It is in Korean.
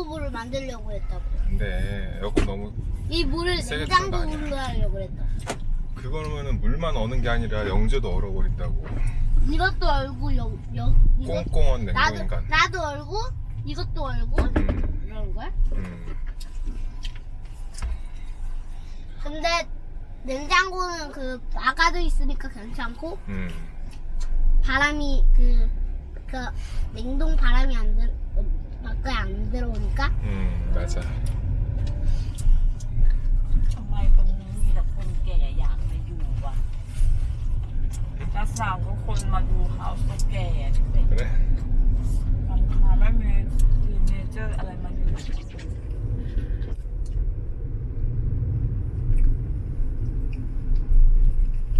냉장고물을 만들려고 했다고. 근데 에어컨 너무 이 물을 세게 틀은 거 아니야? 냉장고물로 하려고 했다. 그거는 물만 어는 게 아니라 영재도 얼어버린다고. 이것도 얼고 여, 여 꽁꽁한 나도 냉동인간. 나도 얼고 이것도 얼고 음, 이런 걸. 음. 근데 냉장고는 그 아가도 있으니까 괜찮고 음. 바람이 그, 그 냉동 바람이 안 들, かうんได้จ้ะทำไมตรงนี้มีแต่คนแก่อยากมาอยู่วะจะสาวทุกคนมาดูเขาก็แก่